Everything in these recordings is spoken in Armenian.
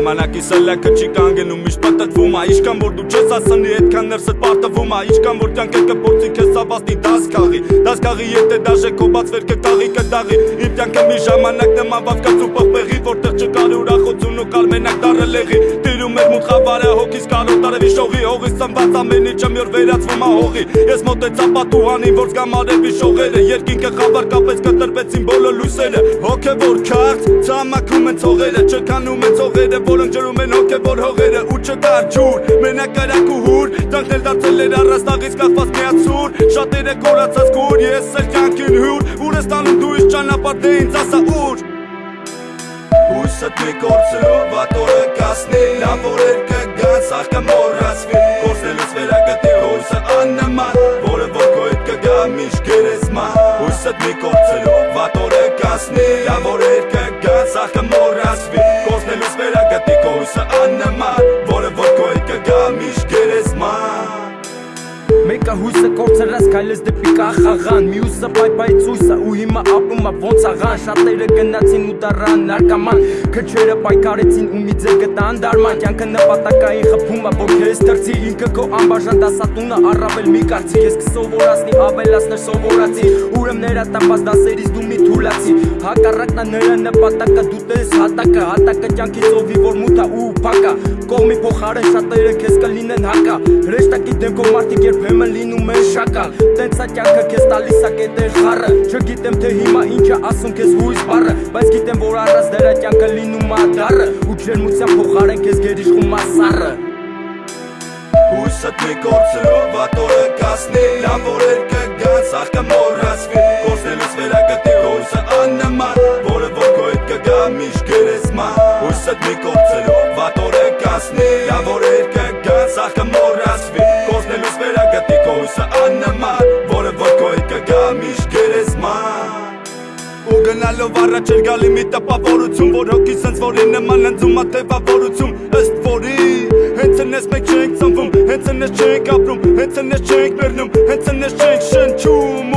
Ժամանակի սելակը չի կանգնում միշտ պատտվում ա Իշքան որ դու չես ասնի այդքան ներսդ պարտվում ա Իշքան որ կյանքը կփորձի քեզ սավաստի դաս քաղի Դաս քաղի եթե դաժե քո բաց վերքը կաղի կդաղի Իմ կյանքը մի ժամանակ նման վավկած ու պղպեղի Որտեղ չկար ուրախություն ու կար մենակ դարը լեղի Տիրում էր մութ խավարը հոգիս կարոտ արևի շողի Հողից ծնված ամեն ինչը մի օր վերածվում ա հողի Ես մոտեցա պատուհանին որ զգամ արևի շողերը Երկինքը խավար կապեց կտրվեցին բոլոր լույսերը Հոգևոր քարտ ցամաքում են ցողերը Չքանում են ցողերը որոնք ջրում են հոգևոր հողերը Ու չկար ջուր մենակ կարակ ու հուր էլ դարձել էր առաստաղից կախված միացուր Շատերը կորացած կուր ես էլ կյանքին հյուր Ուր ես տանում դու իս ճանապարհ դե ինձ ասա ուր Մի կործրով ատորը կասնի Լավ օրեր կգան սաղ կմորացվի Կործնելուց վերագտի հույսը աննման Որը հետ կգա միշտ գերեզման Հույսդ մի կործրով ատորը կասնի Լավ օրեր կգան սաղ կմորացվի հույսը կորցրած քայլես դեպի կախաղան Մյուսը պայպայ ցույսը ու հիմա ապրում է ոնց աղան Շատերը գնացին ու դառան նարկաման Քչերը պայքարեցին ու մի ձեր գտան դարման Կյանքը նպատակային խփում է որ քեզ դրցի Ինքը քո անբաժան դասատունը առավել մի կարծի Ես կսովորացնի ավելացներ սովորացի Ուրեմ ներատապած դասերից դու մի թուլացի Է նրա նպատակը դու տես հատակը Հատակը կյանքից ովի որ մութա ու փակա Կողմի փոխարեն շատերը քեզ կլինեն հակա Հրեշտակի դեմքով մարդիկ երբեմն լինում են շակալ Տենց է կյանքը քեզ տալիս է կետեր խառը Չգիտեմ թե հիմա ինչ է ասում քեզ հույս բառը Բայց գիտեմ որ առած դրա կյանքը լինում է դառը Ու ջերմության փոխարեն քեզ գերիշխում է սառը Հույսդ մի կործրով ատորը կասնի Լավ օրեր կգան Հույսդ մի կործրով ատորը կասնի Լավ օրեր կգան սաղ կմորացվի Կործնելուց վերագտի հույսը աննման Որը որ հետ կգա միշտ գերեզման ու գնալով առաջ էր գալի մի տպավորություն որ հոգի սենց որի նման ընձում ա թևավորություն ըստ որի հենց ընես մենք չենք ծնվում հենց ընես չենք ապրում հենց ընես չենք մեռնում հենց ընես չենք շնչում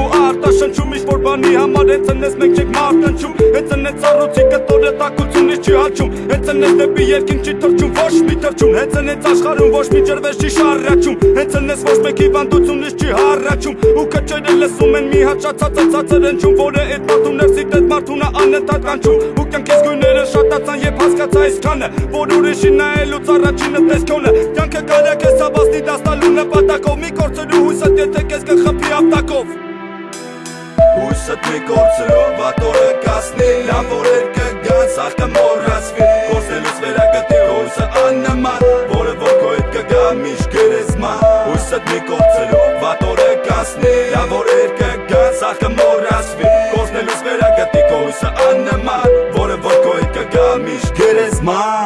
ու արտաշնչում ինչ որ բանի համար հենց ընես մենք չենք մարտնչում հենց ընես ծառուցի կտորը տակությունից չի հաչում հենց ընես դեպի երկինք չի թրջում ոչ մի թրջում հենց ընես աշխարհում ոչ մի ջրվեժ չի շարաչում հենց ընես ոչ մեկի վանդությունից չի հառաչում ու քչերը լսում են մի հաճացած ցածր ընչում որը այդ մարդուն ներսի դեդ մարդունը անընդհատ կանչում ու կյանքից գույները շատացան երբ հասկացա այսքանը որ ուրիշի նայելուց առաջինը տեսքոնը կյանքը կարա քեզ սաբաստի դաստալու նպատակով մի կորցրու հույսդ եթե կխփի ապտակով Թթմի կորցրով ատորը կասնի Լավ օրեր կգա ցախը մոռացվի Կորսելուց վերագտի օրսը աննման Որը ոգոյդ կգա միշտ գերեզման Հույսդ մի կորցրով ատորը կասնի Լավ օրեր կգա ցախը մոռացվի Կորսնելուց վերագտի օրսը աննման Որը ոգոյդ կգա միշտ գերեզման